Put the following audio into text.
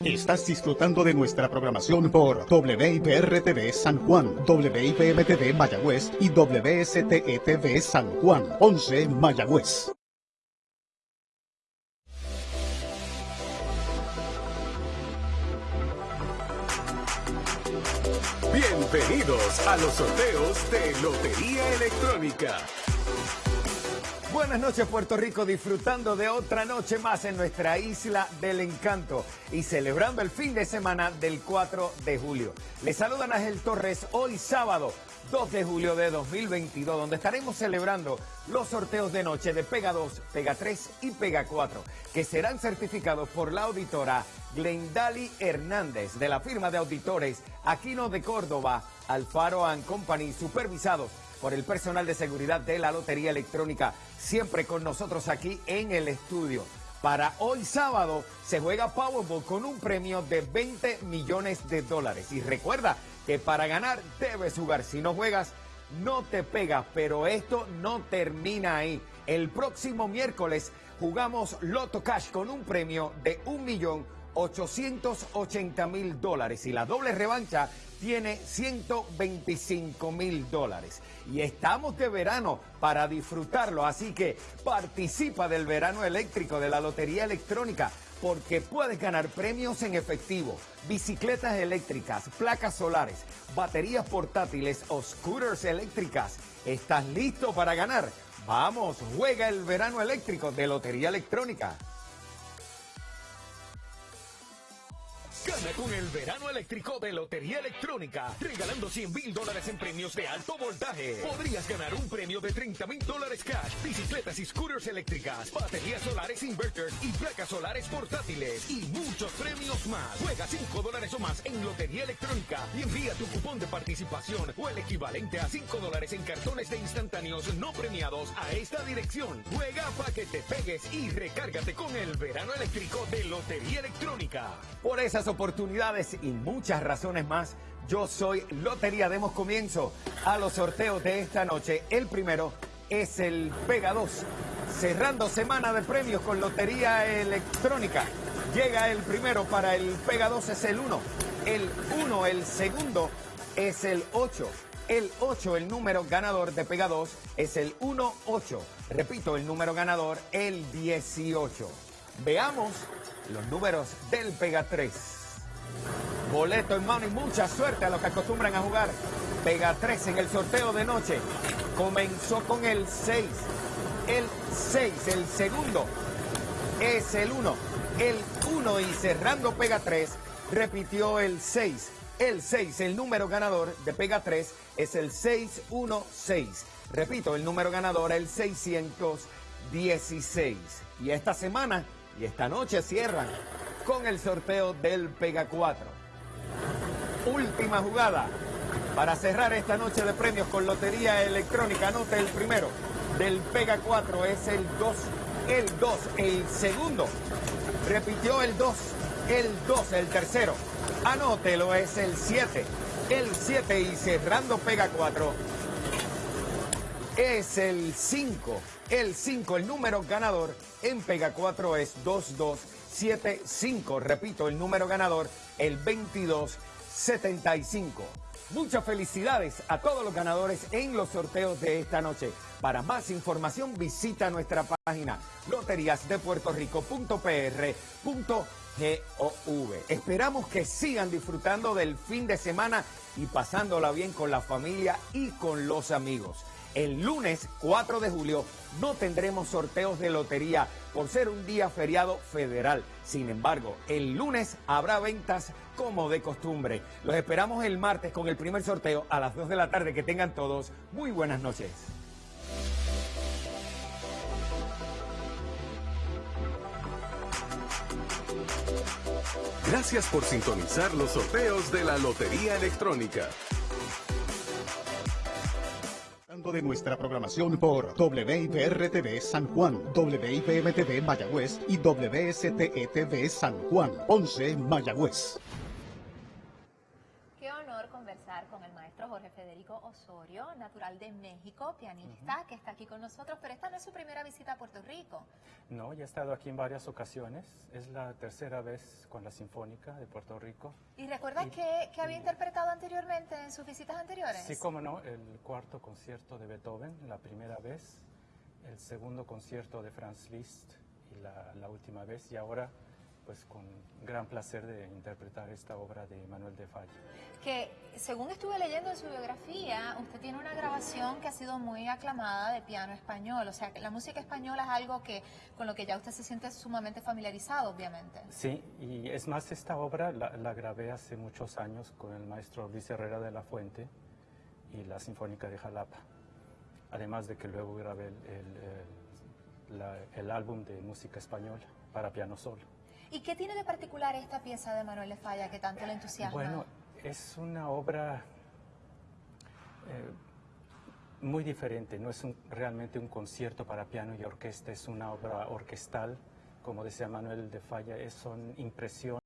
Estás disfrutando de nuestra programación por WIPR-TV San Juan, WIPM-TV Mayagüez y WSTE-TV San Juan, 11 Mayagüez. Bienvenidos a los sorteos de Lotería Electrónica. Buenas noches Puerto Rico, disfrutando de otra noche más en nuestra isla del encanto y celebrando el fin de semana del 4 de julio. Les saluda Ángel Torres hoy sábado 2 de julio de 2022, donde estaremos celebrando los sorteos de noche de Pega 2, Pega 3 y Pega 4, que serán certificados por la auditora Glendali Hernández de la firma de auditores Aquino de Córdoba, Alfaro and Company, supervisados por el personal de seguridad de la Lotería Electrónica, siempre con nosotros aquí en el estudio. Para hoy sábado se juega Powerball con un premio de 20 millones de dólares. Y recuerda que para ganar debes jugar. Si no juegas, no te pegas. Pero esto no termina ahí. El próximo miércoles jugamos Loto Cash con un premio de un millón 880 mil dólares y la doble revancha tiene 125 mil dólares. Y estamos de verano para disfrutarlo, así que participa del verano eléctrico de la Lotería Electrónica porque puedes ganar premios en efectivo, bicicletas eléctricas, placas solares, baterías portátiles o scooters eléctricas. ¿Estás listo para ganar? Vamos, juega el verano eléctrico de Lotería Electrónica. Con el verano eléctrico de Lotería Electrónica, regalando 100 mil dólares en premios de alto voltaje. Podrías ganar un premio de 30 mil dólares cash, bicicletas y scooters eléctricas, baterías solares inverters y placas solares portátiles y muchos premios más. Juega 5 dólares o más en Lotería Electrónica y envía tu cupón de participación o el equivalente a 5 dólares en cartones de instantáneos no premiados a esta dirección. Juega para que te pegues y recárgate con el verano eléctrico de Lotería Electrónica. Por esas oportunidades y muchas razones más, yo soy Lotería. Demos comienzo a los sorteos de esta noche. El primero es el Pega 2. Cerrando semana de premios con Lotería Electrónica. Llega el primero para el Pega 2 es el 1. El 1, el segundo es el 8. El 8, el número ganador de Pega 2 es el 1-8. Repito, el número ganador, el 18. Veamos los números del Pega 3. Boleto en mano y mucha suerte a los que acostumbran a jugar. Pega 3 en el sorteo de noche. Comenzó con el 6. El 6, el segundo es el 1. El 1 y cerrando Pega 3 repitió el 6. El 6, el número ganador de Pega 3 es el 616. Repito, el número ganador el 616. Y esta semana y esta noche cierran con el sorteo del Pega 4. Última jugada para cerrar esta noche de premios con Lotería Electrónica. Anote el primero del Pega 4 es el 2, el 2, el segundo. Repitió el 2, el 2, el tercero. Anótelo, es el 7, el 7 y cerrando Pega 4 es el 5. El 5, el número ganador en Pega 4 es 2275. Repito, el número ganador, el 2275. Muchas felicidades a todos los ganadores en los sorteos de esta noche. Para más información visita nuestra página loteriasdepuertorico.pr.gov. Esperamos que sigan disfrutando del fin de semana y pasándola bien con la familia y con los amigos. El lunes 4 de julio no tendremos sorteos de lotería por ser un día feriado federal. Sin embargo, el lunes habrá ventas como de costumbre. Los esperamos el martes con el primer sorteo a las 2 de la tarde. Que tengan todos muy buenas noches. Gracias por sintonizar los sorteos de la Lotería Electrónica de nuestra programación por WIPR-TV San Juan, WIPM-TV Mayagüez y WSTE-TV San Juan, 11 Mayagüez. Qué honor conversar conversar con el maestro Osorio, natural de México, pianista, que está aquí con nosotros, pero esta no es su primera visita a Puerto Rico. No, ya he estado aquí en varias ocasiones. Es la tercera vez con la Sinfónica de Puerto Rico. ¿Y recuerdas que, que había interpretado anteriormente en sus visitas anteriores? Sí, como no, el cuarto concierto de Beethoven, la primera vez, el segundo concierto de Franz Liszt y la, la última vez, y ahora pues con gran placer de interpretar esta obra de Manuel de Falla. Que según estuve leyendo en su biografía, usted tiene una grabación que ha sido muy aclamada de piano español. O sea, que la música española es algo que con lo que ya usted se siente sumamente familiarizado, obviamente. Sí, y es más, esta obra la, la grabé hace muchos años con el maestro Luis Herrera de la Fuente y la Sinfónica de Jalapa. Además de que luego grabé el, el- el- la- el álbum de música española para piano solo. ¿Y qué tiene de particular esta pieza de Manuel de Falla que tanto le entusiasma? Bueno, es una obra eh, muy diferente, no es un- realmente un concierto para piano y orquesta, es una obra orquestal, como decía Manuel de Falla, es, son impresiones.